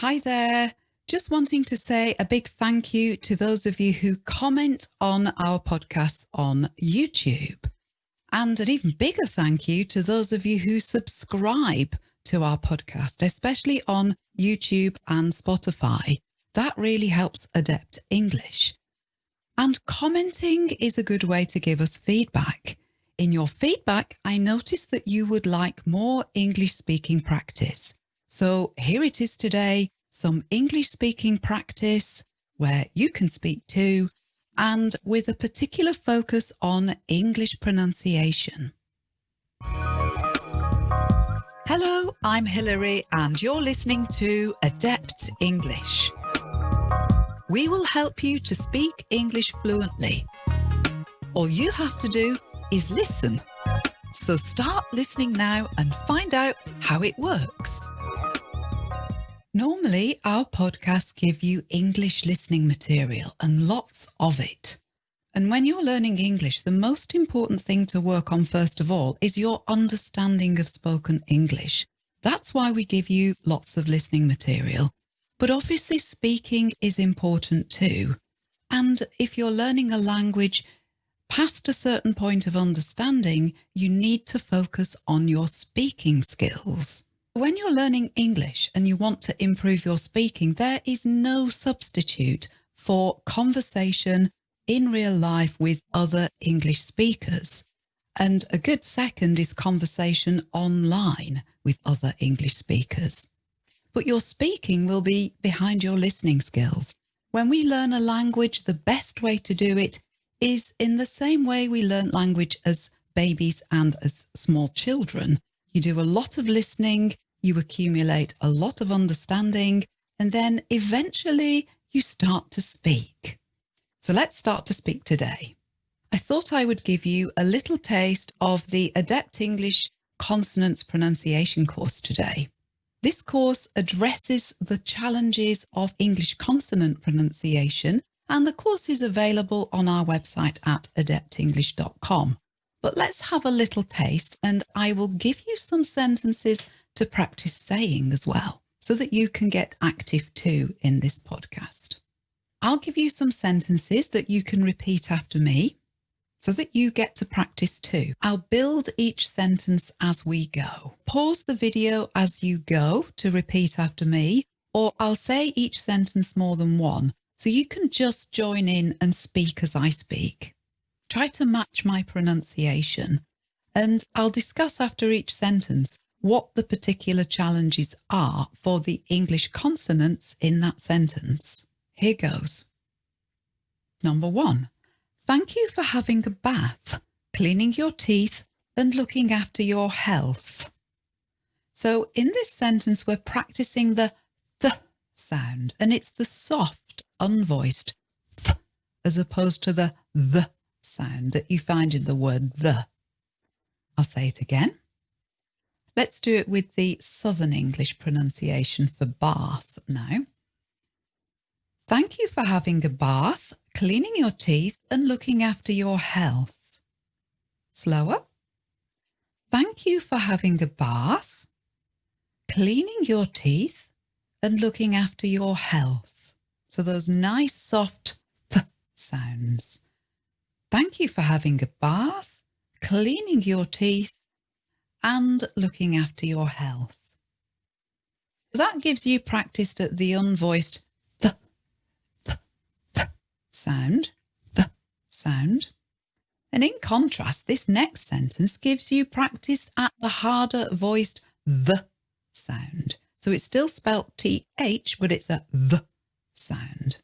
Hi there. Just wanting to say a big thank you to those of you who comment on our podcasts on YouTube. And an even bigger thank you to those of you who subscribe to our podcast, especially on YouTube and Spotify. That really helps Adept English. And commenting is a good way to give us feedback. In your feedback, I noticed that you would like more English speaking practice. So here it is today, some English speaking practice where you can speak too and with a particular focus on English pronunciation. Hello, I'm Hilary and you're listening to Adept English. We will help you to speak English fluently. All you have to do is listen. So start listening now and find out how it works. Normally, our podcasts give you English listening material and lots of it. And when you're learning English, the most important thing to work on first of all is your understanding of spoken English. That's why we give you lots of listening material. But obviously speaking is important too. And if you're learning a language past a certain point of understanding, you need to focus on your speaking skills. When you're learning English and you want to improve your speaking, there is no substitute for conversation in real life with other English speakers. And a good second is conversation online with other English speakers. But your speaking will be behind your listening skills. When we learn a language, the best way to do it is in the same way we learn language as babies and as small children. You do a lot of listening, you accumulate a lot of understanding, and then eventually you start to speak. So let's start to speak today. I thought I would give you a little taste of the Adept English Consonants Pronunciation course today. This course addresses the challenges of English consonant pronunciation and the course is available on our website at adeptenglish.com. But let's have a little taste and I will give you some sentences to practice saying as well, so that you can get active too in this podcast. I'll give you some sentences that you can repeat after me so that you get to practice too. I'll build each sentence as we go. Pause the video as you go to repeat after me, or I'll say each sentence more than one, so you can just join in and speak as I speak. Try to match my pronunciation, and I'll discuss after each sentence what the particular challenges are for the English consonants in that sentence. Here goes. Number one, thank you for having a bath, cleaning your teeth and looking after your health. So in this sentence, we're practicing the th sound and it's the soft, unvoiced th as opposed to the the sound that you find in the word the. I'll say it again. Let's do it with the Southern English pronunciation for bath now. Thank you for having a bath, cleaning your teeth and looking after your health. Slower. Thank you for having a bath, cleaning your teeth and looking after your health. So those nice soft th sounds. Thank you for having a bath, cleaning your teeth and looking after your health. That gives you practice at the unvoiced th, th, th sound, th sound. And in contrast, this next sentence gives you practice at the harder voiced the sound. So it's still spelt th, but it's a the sound.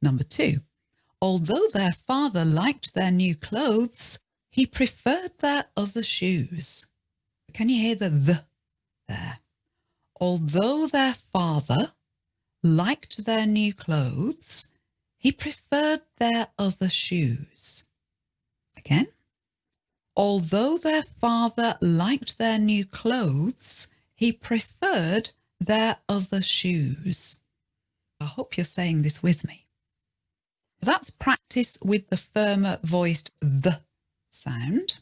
Number two, although their father liked their new clothes, he preferred their other shoes. Can you hear the the there? Although their father liked their new clothes, he preferred their other shoes. Again. Although their father liked their new clothes, he preferred their other shoes. I hope you're saying this with me. That's practice with the firmer voiced the sound.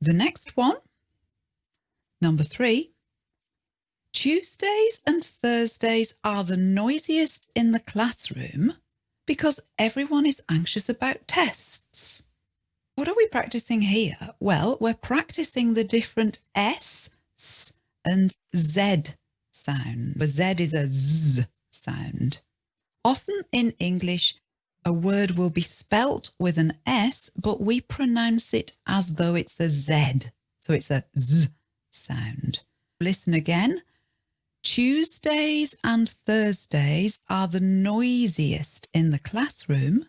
The next one Number three, Tuesdays and Thursdays are the noisiest in the classroom because everyone is anxious about tests. What are we practicing here? Well, we're practicing the different S, S and Z sound. The Z is a Z sound. Often in English, a word will be spelt with an S, but we pronounce it as though it's a Z. So it's a Z sound. Listen again. Tuesdays and Thursdays are the noisiest in the classroom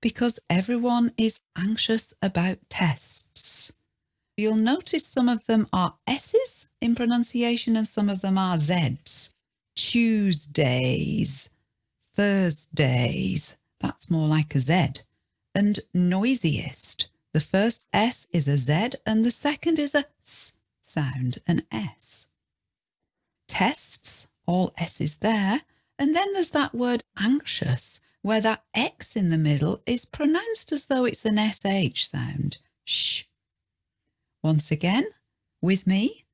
because everyone is anxious about tests. You'll notice some of them are S's in pronunciation and some of them are Z's. Tuesdays, Thursdays, that's more like a Z. And noisiest, the first S is a Z and the second is a S sound, an S. Tests, all S's there. And then there's that word anxious, where that X in the middle is pronounced as though it's an SH sound. Sh. Once again, with me.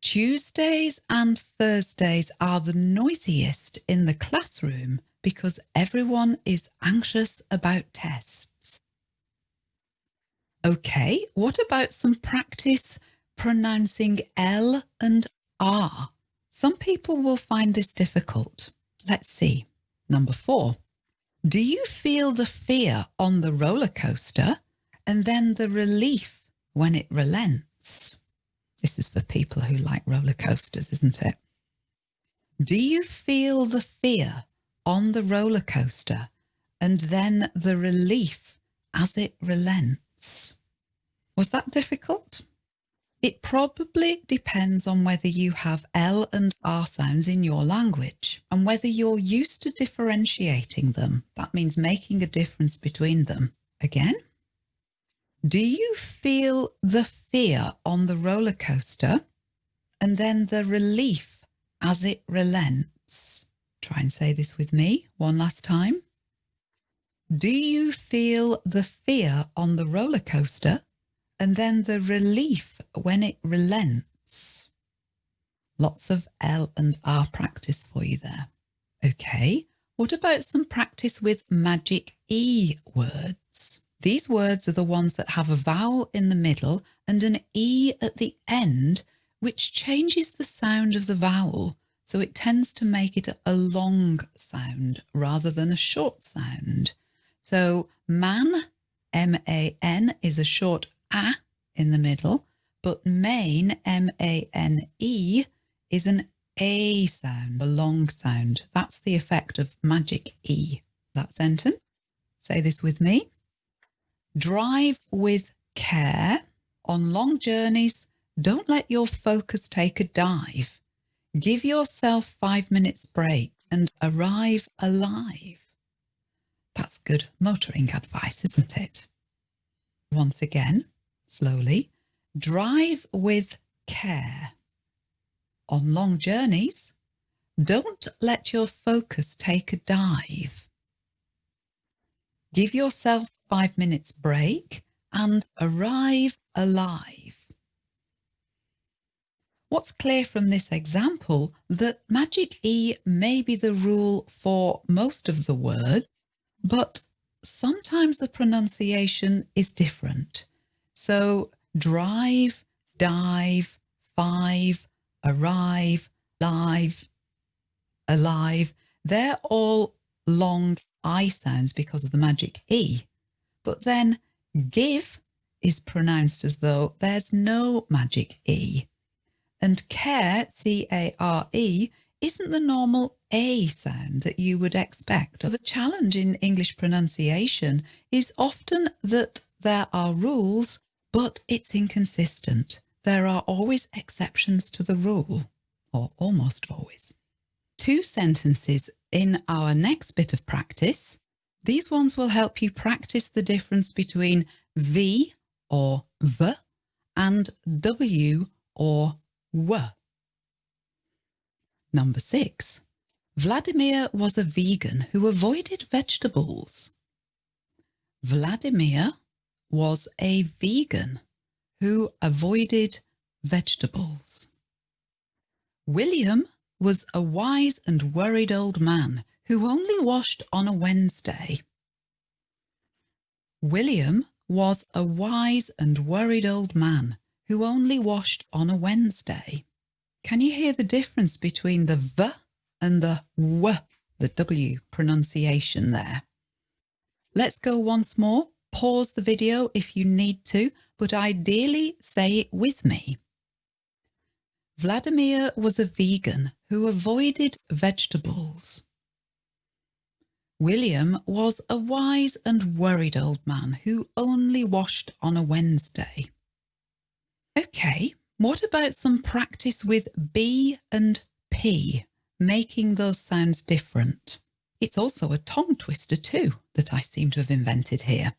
Tuesdays and Thursdays are the noisiest in the classroom because everyone is anxious about tests. Okay, what about some practice pronouncing L and R? Some people will find this difficult. Let's see. Number four. Do you feel the fear on the roller coaster and then the relief when it relents? This is for people who like roller coasters, isn't it? Do you feel the fear on the roller coaster and then the relief as it relents? Was that difficult? It probably depends on whether you have L and R sounds in your language and whether you're used to differentiating them. That means making a difference between them. Again, do you feel the fear on the roller coaster and then the relief as it relents? Try and say this with me one last time. Do you feel the fear on the roller coaster and then the relief when it relents. Lots of L and R practice for you there. Okay, what about some practice with magic E words? These words are the ones that have a vowel in the middle and an E at the end, which changes the sound of the vowel. So it tends to make it a long sound rather than a short sound. So man, M-A-N, is a short a in the middle, but main, M-A-N-E, is an A sound, a long sound. That's the effect of magic E. That sentence. Say this with me. Drive with care. On long journeys, don't let your focus take a dive. Give yourself five minutes break and arrive alive. That's good motoring advice, isn't it? Once again, slowly, drive with care. On long journeys, don't let your focus take a dive. Give yourself five minutes break and arrive alive. What's clear from this example that magic E may be the rule for most of the words, but sometimes the pronunciation is different. So drive, dive, five, arrive, live, alive, they're all long I sounds because of the magic E. But then give is pronounced as though there's no magic E. And care, C-A-R-E, isn't the normal A sound that you would expect. The challenge in English pronunciation is often that there are rules but it's inconsistent. There are always exceptions to the rule, or almost always. Two sentences in our next bit of practice. These ones will help you practice the difference between V or V and W or W. Number six. Vladimir was a vegan who avoided vegetables. Vladimir was a vegan who avoided vegetables. William was a wise and worried old man who only washed on a Wednesday. William was a wise and worried old man who only washed on a Wednesday. Can you hear the difference between the V and the W, the W pronunciation there? Let's go once more. Pause the video if you need to, but ideally say it with me. Vladimir was a vegan who avoided vegetables. William was a wise and worried old man who only washed on a Wednesday. Okay, what about some practice with B and P, making those sounds different? It's also a tongue twister too that I seem to have invented here.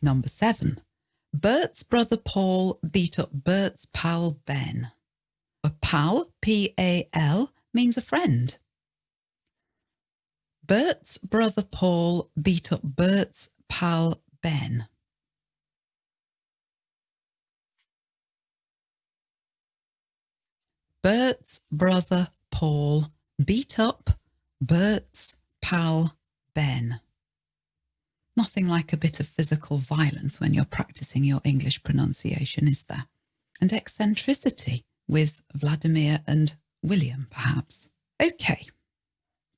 Number seven, Bert's brother Paul beat up Bert's pal Ben. A pal, P-A-L, means a friend. Bert's brother Paul beat up Bert's pal Ben. Bert's brother Paul beat up Bert's pal Ben. Nothing like a bit of physical violence when you're practicing your English pronunciation, is there? And eccentricity with Vladimir and William, perhaps. Okay.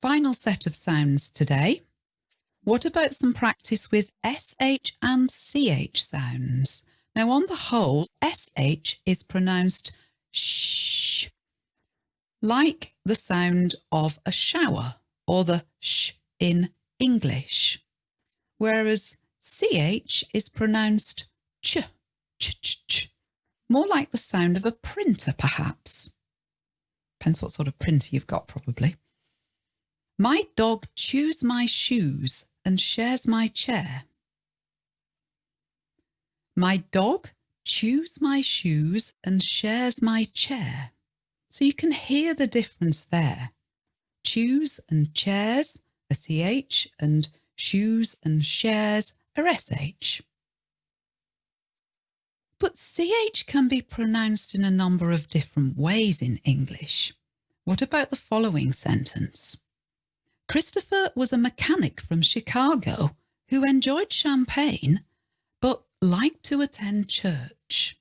Final set of sounds today. What about some practice with SH and CH sounds? Now, on the whole, SH is pronounced sh, like the sound of a shower or the sh in English, whereas CH is pronounced ch, ch, ch, ch, more like the sound of a printer, perhaps. Depends what sort of printer you've got, probably. My dog chews my shoes and shares my chair. My dog chews my shoes and shares my chair. So you can hear the difference there. Chews and chairs a CH and shoes and shares are SH. But CH can be pronounced in a number of different ways in English. What about the following sentence? Christopher was a mechanic from Chicago who enjoyed champagne but liked to attend church.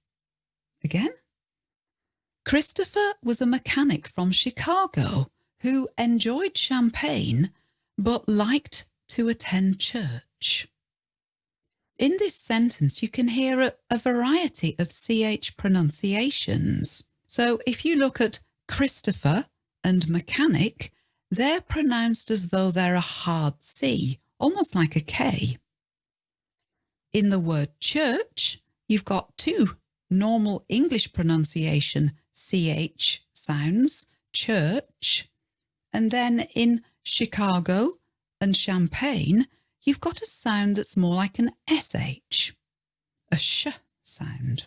Again? Christopher was a mechanic from Chicago who enjoyed champagne but liked to attend church. In this sentence, you can hear a, a, variety of CH pronunciations. So if you look at Christopher and mechanic, they're pronounced as though they're a hard C, almost like a K. In the word church, you've got two normal English pronunciation CH sounds, church. And then in Chicago and Champagne, you've got a sound that's more like an SH, a sh sound.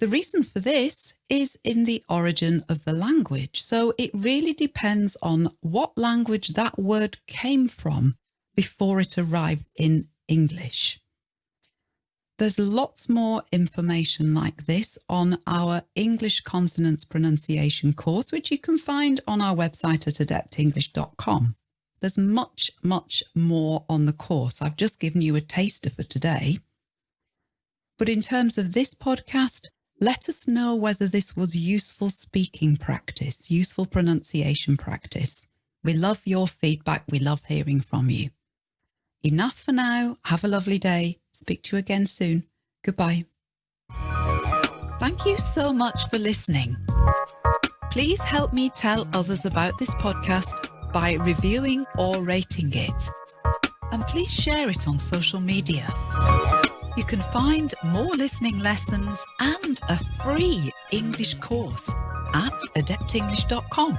The reason for this is in the origin of the language. So it really depends on what language that word came from before it arrived in English. There's lots more information like this on our English consonants pronunciation course, which you can find on our website at adeptenglish.com. There's much, much more on the course. I've just given you a taster for today. But in terms of this podcast, let us know whether this was useful speaking practice, useful pronunciation practice. We love your feedback. We love hearing from you. Enough for now. Have a lovely day. Speak to you again soon. Goodbye. Thank you so much for listening. Please help me tell others about this podcast by reviewing or rating it. And please share it on social media. You can find more listening lessons and a free English course at adeptenglish.com.